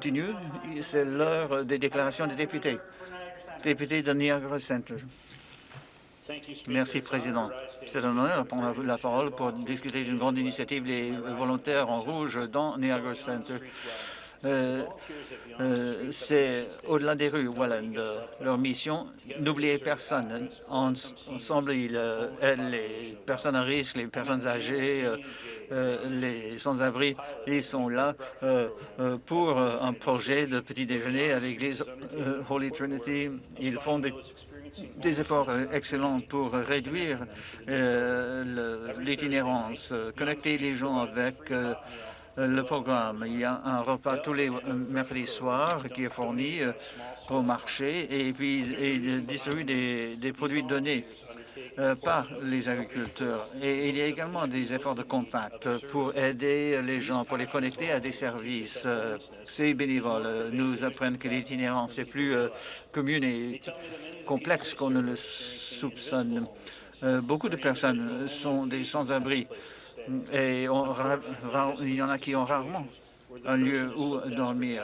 continue. C'est l'heure des déclarations des députés. Député de Niagara Center. Merci, Président. C'est un honneur de prendre la parole pour discuter d'une grande initiative, les volontaires en rouge dans Niagara Center. Euh, euh, c'est au-delà des rues, Welland. Leur mission, n'oubliez personne. ensemble, ils euh, aident les personnes à risque, les personnes âgées, les sans-abri. Ils sont là pour un projet de petit déjeuner à l'église Holy Trinity. Ils font des efforts excellents pour réduire l'itinérance, connecter les gens avec euh, le programme. Il y a un repas tous les mercredis soirs qui est fourni euh, au marché et puis il distribue des, produits donnés euh, par les agriculteurs. Et il y a également des efforts de contact pour aider les gens, pour les connecter à des services. Ces bénévoles nous apprennent que l'itinérance est plus commune et complexe qu'on ne le soupçonne. beaucoup de personnes sont des sans-abri et il y en a qui ont rarement un lieu où dormir.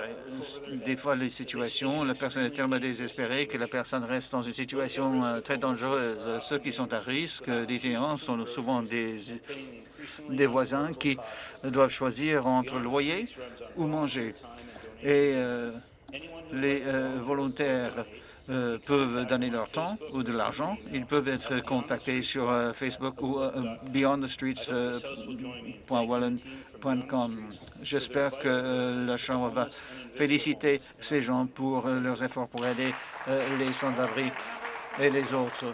Des fois, les situations, la personne est tellement désespérée que la personne reste dans une situation euh, très dangereuse. Ceux qui sont à risque d'itinérance sont souvent des, des voisins qui doivent choisir entre loyer ou manger. Et euh, les euh, volontaires euh, peuvent donner leur temps ou de l'argent. Ils peuvent être contactés sur euh, Facebook ou euh, beyondthestreets.wallen.com. J'espère que la Chambre va féliciter ces gens pour leurs efforts pour aider les sans-abri et les autres.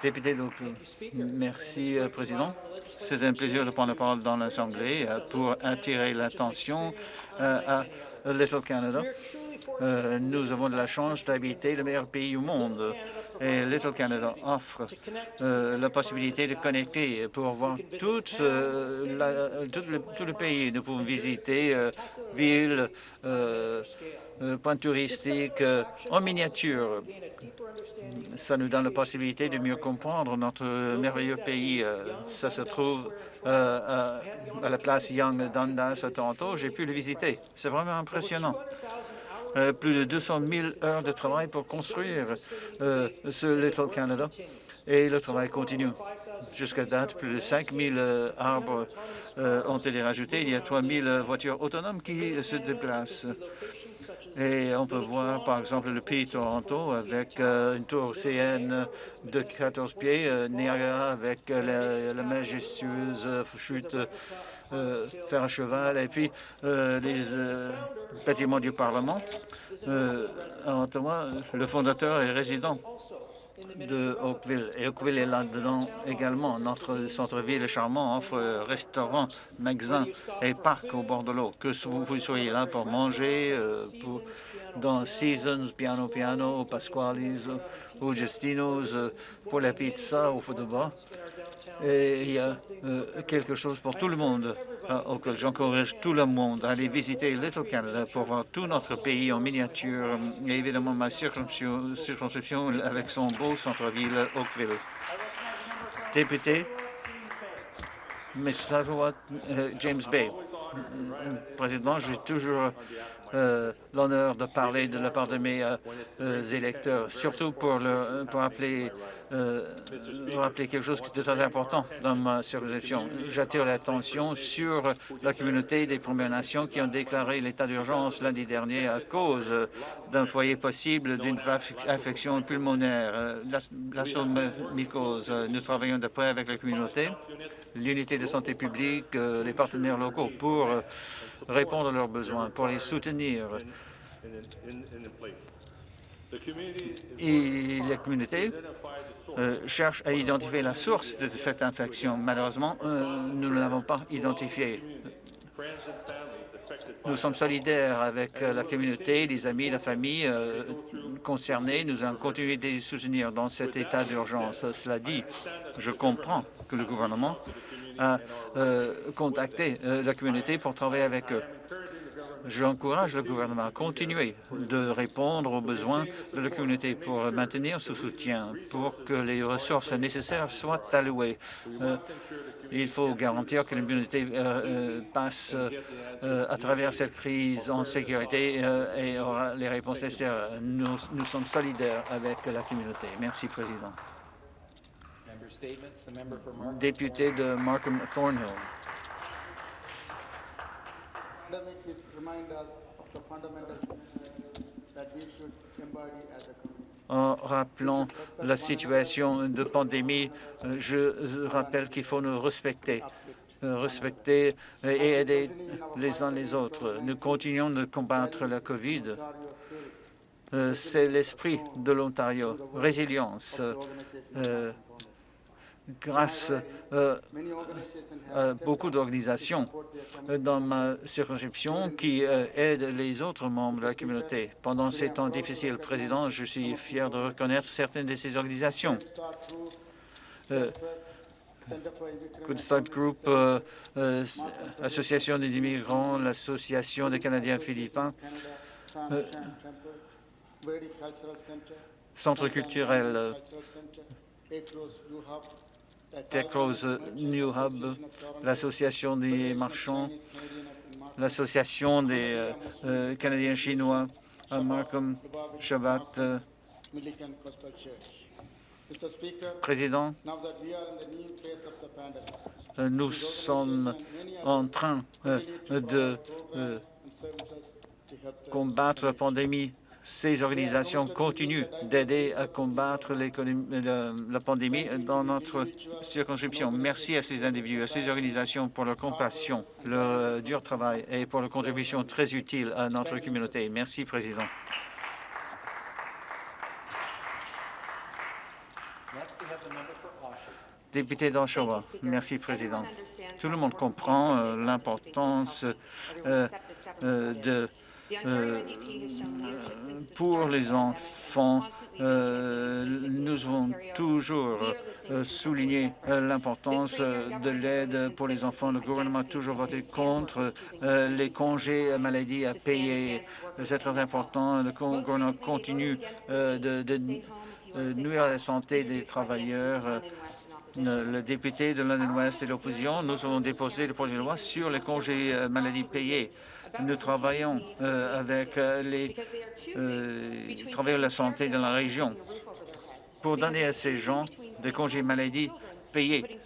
Député d'Oakville. Merci, Président. C'est un plaisir de prendre la parole dans l'Assemblée pour attirer l'attention à Little Canada. Euh, nous avons de la chance d'habiter le meilleur pays au monde. Et Little Canada offre euh, la possibilité de connecter pour voir euh, tout, le, pays. Nous pouvons visiter villes, points touristiques en miniature. Ça nous donne la possibilité de mieux comprendre notre merveilleux pays. Ça se trouve à la place Young Dundas à Toronto. J'ai pu le visiter. C'est vraiment impressionnant. Euh, plus de 200 000 heures de travail pour construire euh, ce Little Canada. Et le travail continue. Jusqu'à date, plus de 5 000 euh, arbres ont été rajoutés. Il y a 3 000 voitures autonomes qui se déplacent. Et on peut voir, par exemple, le Pays Toronto avec une tour CN de 14 pieds, Niagara avec la majestueuse chute faire un cheval, et puis euh, les euh, bâtiments du Parlement. le fondateur et résident de Oakville. Et Oakville est là-dedans également. Notre centre-ville charmant offre restaurants, magasins et parcs au bord de l'eau. Que vous, soyez là pour manger, pour, dans Seasons, Piano Piano, Pasquale's ou Justino's, pour la pizza au football et il y a euh, quelque chose pour tout le monde euh, auquel j'encourage tout le monde à aller visiter Little Canada pour voir tout notre pays en miniature et évidemment ma circonscription avec son beau centre-ville Oakville. Député, Mississauga, euh, James Bay. Président, j'ai toujours l'honneur de parler de la part de mes électeurs, surtout pour, le, pour euh, quelque chose qui est très important dans ma circonscription. J'attire l'attention sur la communauté des Premières Nations qui ont déclaré l'état d'urgence lundi dernier à cause d'un foyer possible d'une infection pulmonaire, euh, mycose. Nous travaillons de près avec la communauté, l'unité de santé publique, euh, les partenaires locaux pour répondre à leurs besoins, pour les soutenir. Et la communauté euh, cherche à identifier la source de cette infection. Malheureusement, euh, nous ne l'avons pas identifiée. Nous sommes solidaires avec euh, la communauté, les amis, la famille concernés. Nous allons continuer de les soutenir dans cet état d'urgence. Cela dit, je comprends que le gouvernement a contacté la communauté pour travailler avec eux. J'encourage le gouvernement à continuer de répondre aux besoins de la communauté pour maintenir ce soutien, pour que les ressources nécessaires soient allouées. Euh, il faut garantir que euh, euh, passe euh, à travers cette crise en sécurité et aura les réponses nécessaires. Nous, nous sommes solidaires avec la communauté. Merci, Président. Député de Markham Thornhill. en rappelant la situation de pandémie, euh, je rappelle qu'il faut nous respecter euh, respecter et aider les uns les autres. Nous continuons de combattre la COVID. Euh, c'est l'esprit de l'Ontario. Résilience, grâce euh, à beaucoup d'organisations dans ma circonscription qui euh, aident les autres membres de la communauté. Pendant ces temps difficiles, Président, je suis fier de reconnaître certaines de ces organisations. Euh, Good Start Group, Association des immigrants, l'Association des Canadiens philippins, Centre culturel Techrose New Hub, l'Association des marchands, l'Association des euh, euh, Canadiens chinois, Markham Shabbat. Euh, Président, nous sommes en train de combattre la pandémie ces organisations continuent d'aider à combattre la, pandémie dans notre circonscription. Merci à ces individus, à ces organisations pour leur compassion, leur dur travail et pour leur contribution très utile à notre communauté. Merci, Président. Député d'Oshawa. Merci, Président. Tout le monde comprend euh, l'importance euh, euh, de pour les enfants, euh, nous avons toujours euh, souligné euh, l'importance de l'aide pour les enfants. Le gouvernement a toujours voté contre les congés maladie à payer. C'est très important. Le gouvernement continue de, nuire à la santé des travailleurs. Le député de London West et l'opposition, nous avons déposé le projet de loi sur les congés maladie payés. Nous travaillons euh, avec euh, les euh, travailleurs de la santé de la région pour donner à ces gens des congés maladie payés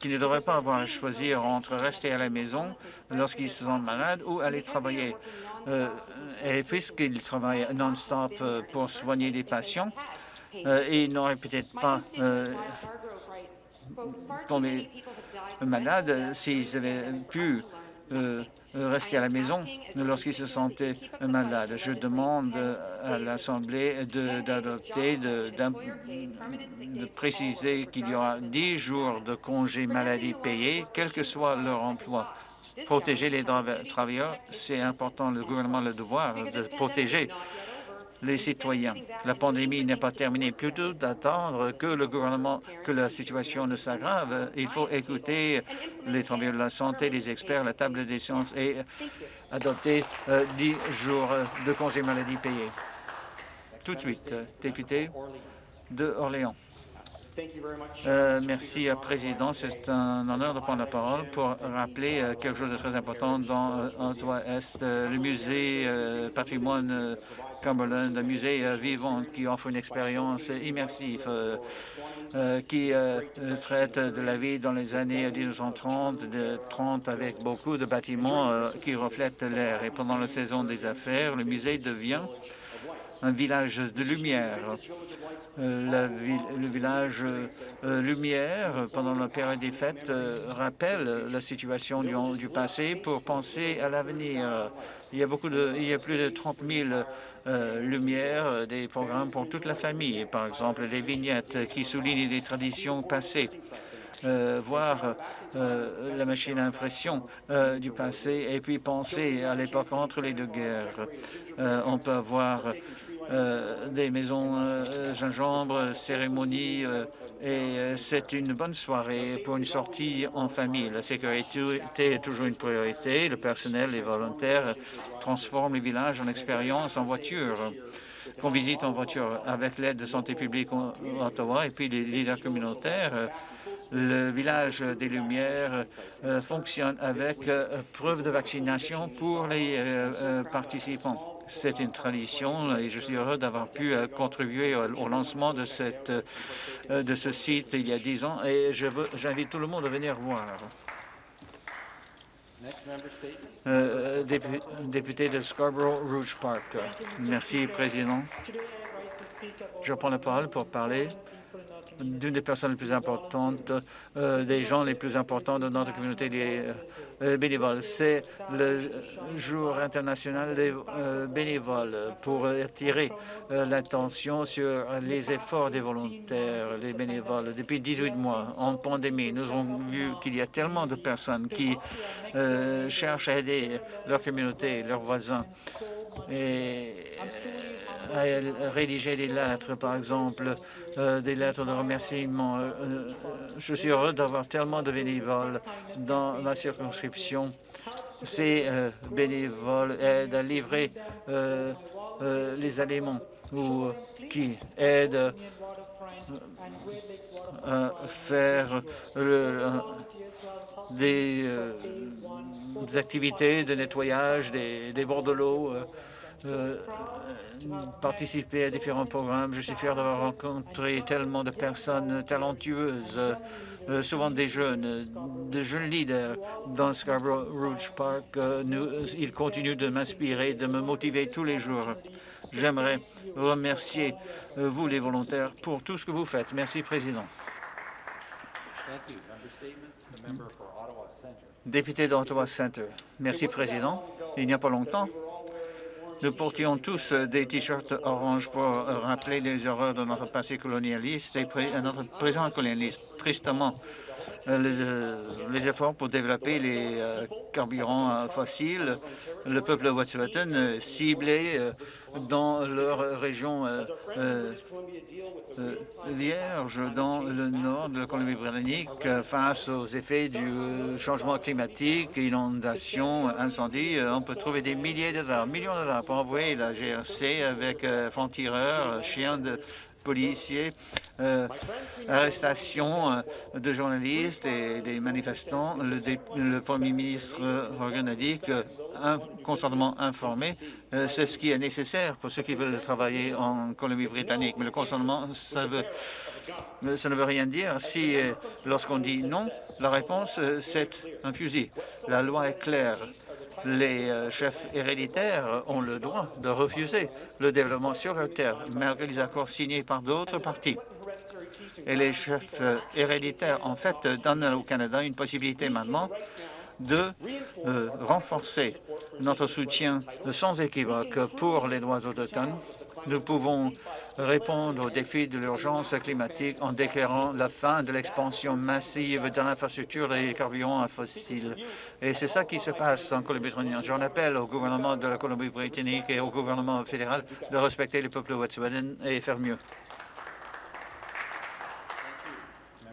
qui ne devraient pas avoir à choisir entre rester à la maison lorsqu'ils sont malades ou aller travailler. et puisqu'ils travaillent non-stop pour soigner des patients, ils n'auraient peut-être pas tombé malades s'ils avaient pu euh, rester à la maison lorsqu'ils se sentaient malades. Je demande à l'Assemblée d'adopter, de, de, préciser qu'il y aura 10 jours de congés maladie payés, quel que soit leur emploi. Protéger les travailleurs, c'est important. Le gouvernement a le devoir de protéger les citoyens. La pandémie n'est pas terminée. Plutôt d'attendre que le gouvernement, que la situation ne s'aggrave, il faut écouter les travailleurs de la santé, les experts, la table des sciences et adopter euh, dix jours de congé maladie payés. Tout de suite, député de Orléans. Euh, merci, euh, Président. C'est un honneur de prendre la parole pour rappeler euh, quelque chose de très important dans l'Ouest, le musée patrimoine Cumberland, un musée vivant qui offre une expérience immersive qui traite de la vie dans les années 1930, de 30 avec beaucoup de bâtiments qui reflètent l'air. Et pendant la saison des affaires, le musée devient un village de lumière. Euh, le village euh, lumière, pendant la période des fêtes, euh, rappelle la situation du, passé pour penser à l'avenir. Il y a beaucoup de, il y a plus de 30 000 lumières, des programmes pour toute la famille, par exemple des vignettes qui soulignent les traditions passées voir la machine à impression du passé et puis penser à l'époque entre les deux guerres. on peut avoir des maisons gingembre, cérémonies, et c'est une bonne soirée pour une sortie en famille. La sécurité est toujours une priorité. Le personnel, les volontaires transforment les villages en expérience en voiture qu'on visite en voiture avec l'aide de Santé publique Ottawa et puis les leaders communautaires. Le village des Lumières euh, fonctionne avec euh, preuve de vaccination pour les euh, participants. C'est une tradition et je suis heureux d'avoir pu contribuer au lancement de, cette, de ce site il y a dix ans et j'invite tout le monde à venir voir. Euh, député de Scarborough Rouge Park. Merci, Président. Je prends la parole pour parler d'une des personnes les plus importantes, euh, des gens les plus importants de notre communauté des euh, bénévoles. C'est le jour international des euh, bénévoles pour attirer l'attention sur les efforts des volontaires, les bénévoles. Depuis 18 mois, en pandémie, nous avons vu qu'il y a tellement de personnes qui cherchent à aider leur communauté, leurs voisins. À rédiger des lettres, par exemple, euh, des lettres de remerciement. Euh, euh, je suis heureux d'avoir tellement de bénévoles dans ma circonscription. Ces bénévoles aident à livrer les aliments ou qui aident à faire des, activités de nettoyage des, des bords de l'eau euh, participer à différents programmes. Je suis fier d'avoir rencontré tellement de personnes talentueuses, euh, souvent des jeunes, de jeunes leaders dans Scarborough Rouge Park. Euh, nous, ils continuent de m'inspirer, de me motiver tous les jours. J'aimerais remercier vous, les volontaires, pour tout ce que vous faites. Merci, Président. Député d'Ottawa Centre. Merci, Président. Il n'y a pas longtemps, nous portions tous des t-shirts orange pour rappeler les horreurs de notre passé colonialiste et notre présent colonialiste. Tristement, euh, les, efforts pour développer les euh, carburants euh, fossiles, le peuple Wet'suwet'en ciblé dans leur région vierge dans le nord de la Colombie-Britannique face aux effets du changement climatique, inondations, incendies. On peut trouver des milliers de dollars, millions de dollars pour envoyer la GRC avec francs-tireurs, chiens de policiers, euh, arrestation euh, de journalistes et des manifestants. Le, Premier ministre Morgan a dit qu'un consentement informé, euh, c'est ce qui est nécessaire pour ceux qui veulent travailler en Colombie-Britannique. Mais le consentement, ça, veut, ça ne veut rien dire si, lorsqu'on dit non, la réponse, c'est un fusil. La loi est claire les euh, chefs héréditaires ont le droit de refuser le développement sur leur terre, malgré les accords signés par d'autres partis. Et les chefs euh, héréditaires, en fait, donnent au Canada une possibilité maintenant de euh, renforcer notre soutien sans équivoque pour les droits autochtones. Nous pouvons répondre aux défis de l'urgence climatique en déclarant la fin de l'expansion massive de l'infrastructure des carburants fossiles. Et c'est ça qui se passe en Colombie-Britannique. J'en appelle au gouvernement de la Colombie-Britannique et au gouvernement fédéral de respecter le peuple wet'suwet'en et faire mieux.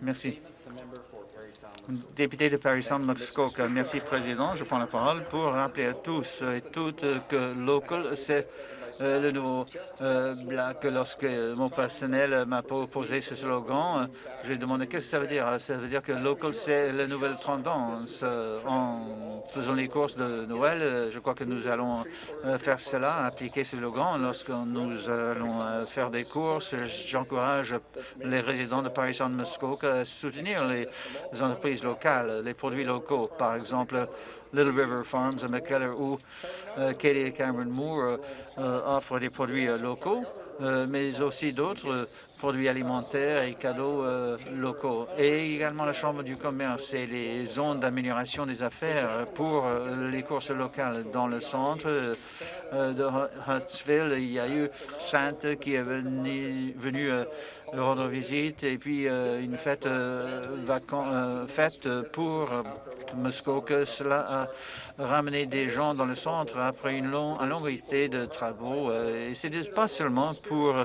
Merci. Député de Paris Sound, Muskoka. Merci, Président. Je prends la parole pour rappeler à tous et toutes que local, c'est euh, le nouveau euh, Black. Lorsque mon personnel m'a proposé ce slogan, euh, j'ai demandé qu'est-ce que ça veut dire? Ça veut dire que local, c'est la nouvelle tendance. En faisant les courses de Noël, je crois que nous allons faire cela, appliquer ce slogan. Lorsque nous allons faire des courses, j'encourage les résidents de Paris Saint Muskoka à soutenir les entreprises locales, les produits locaux. Par exemple, Little River Farms à McKellar où euh, Katie et Cameron Moore euh, offrent des produits euh, locaux euh, mais aussi d'autres produits alimentaires et cadeaux euh, locaux. Et également la Chambre du commerce et les zones d'amélioration des affaires pour euh, les courses locales. Dans le centre euh, de Huntsville, il y a eu Sainte qui est venue venu, rendre visite et puis une fête, fête pour Muskoka. Cela a ramené des gens dans le centre après une, long, une longue été de travaux. et ce n'est pas seulement pour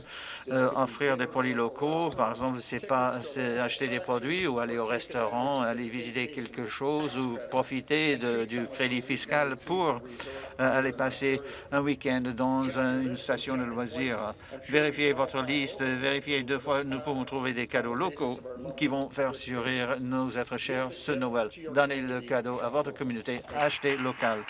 offrir des produits locaux. Par exemple, c'est pas acheter des produits ou aller au restaurant, aller visiter quelque chose ou profiter du crédit fiscal pour euh, aller passer un week-end dans une station de loisirs. Vérifiez votre liste, vérifiez deux fois, nous pouvons trouver des cadeaux locaux qui vont faire sourire nos êtres chers ce Noël. Donnez le cadeau à votre communauté, achetez local.